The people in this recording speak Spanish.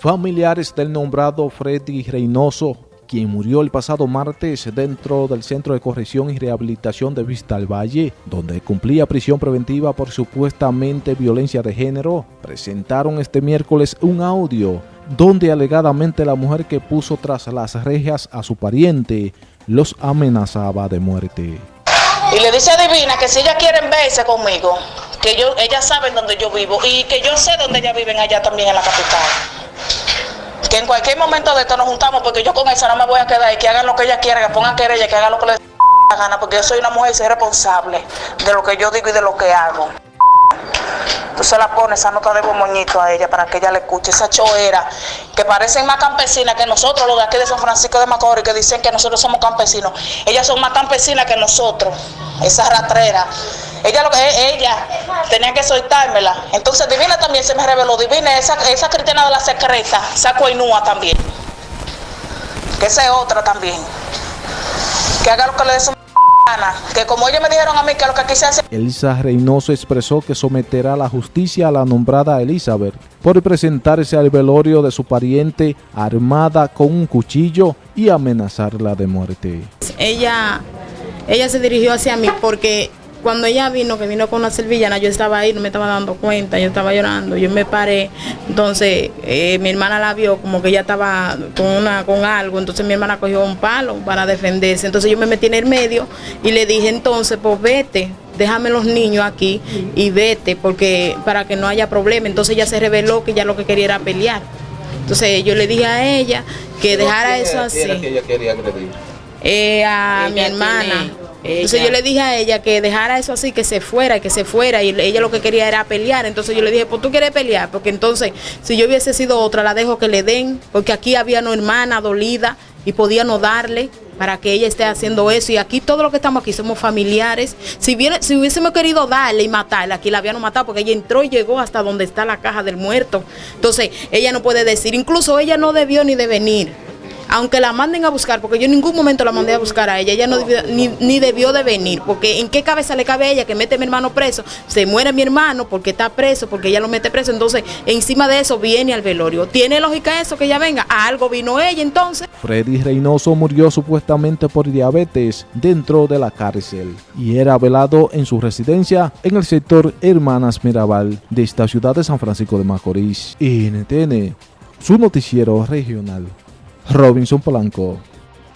Familiares del nombrado Freddy Reynoso, quien murió el pasado martes dentro del Centro de Corrección y Rehabilitación de Vista al Valle, donde cumplía prisión preventiva por supuestamente violencia de género, presentaron este miércoles un audio donde alegadamente la mujer que puso tras las rejas a su pariente los amenazaba de muerte. Y le dice a Divina que si ella quieren verse conmigo, que yo, ellas saben dónde yo vivo y que yo sé dónde ellas viven allá también en la capital que en cualquier momento de esto nos juntamos porque yo con esa no me voy a quedar y que hagan lo que ella quiera, que pongan querella, que hagan lo que les la gana, porque yo soy una mujer y soy responsable de lo que yo digo y de lo que hago. Entonces la pone esa nota de moñito a ella para que ella le escuche esa choera que parecen más campesinas que nosotros, los de aquí de San Francisco de Macorís, que dicen que nosotros somos campesinos. Ellas son más campesinas que nosotros, esa ratrera. Ella lo que ella tenía que soltármela. Entonces Divina también se me reveló. Divina, esa, esa cristiana de la secreta, esa coinúa también. Que esa es otra también. Que haga lo que le dé su que como ellos me dijeron a mí que lo que quise hacer... Elisa Reynoso expresó que someterá a la justicia a la nombrada Elizabeth por presentarse al velorio de su pariente armada con un cuchillo y amenazarla de muerte. Ella, ella se dirigió hacia mí porque cuando ella vino, que vino con una servillana, yo estaba ahí, no me estaba dando cuenta, yo estaba llorando, yo me paré, entonces eh, mi hermana la vio como que ella estaba con, una, con algo, entonces mi hermana cogió un palo para defenderse, entonces yo me metí en el medio y le dije entonces, pues vete, déjame los niños aquí y vete, porque para que no haya problema, entonces ella se reveló que ya lo que quería era pelear. Entonces yo le dije a ella que dejara eso así. que ella quería agredir? Eh, a mi hermana. Entonces yo le dije a ella que dejara eso así, que se fuera, que se fuera, y ella lo que quería era pelear. Entonces yo le dije, pues tú quieres pelear, porque entonces si yo hubiese sido otra, la dejo que le den, porque aquí había una hermana dolida y podía no darle para que ella esté haciendo eso. Y aquí todo lo que estamos aquí somos familiares. Si, viene, si hubiésemos querido darle y matarla, aquí la habían matado porque ella entró y llegó hasta donde está la caja del muerto. Entonces ella no puede decir, incluso ella no debió ni de venir aunque la manden a buscar, porque yo en ningún momento la mandé a buscar a ella, ella no debió, ni, debió de venir, porque en qué cabeza le cabe a ella que mete a mi hermano preso, se muere mi hermano porque está preso, porque ella lo mete preso, entonces encima de eso viene al velorio. ¿Tiene lógica eso que ella venga? A algo vino ella entonces. Freddy Reynoso murió supuestamente por diabetes dentro de la cárcel y era velado en su residencia en el sector Hermanas Mirabal de esta ciudad de San Francisco de Macorís. NTN, su noticiero regional. Robinson Polanco.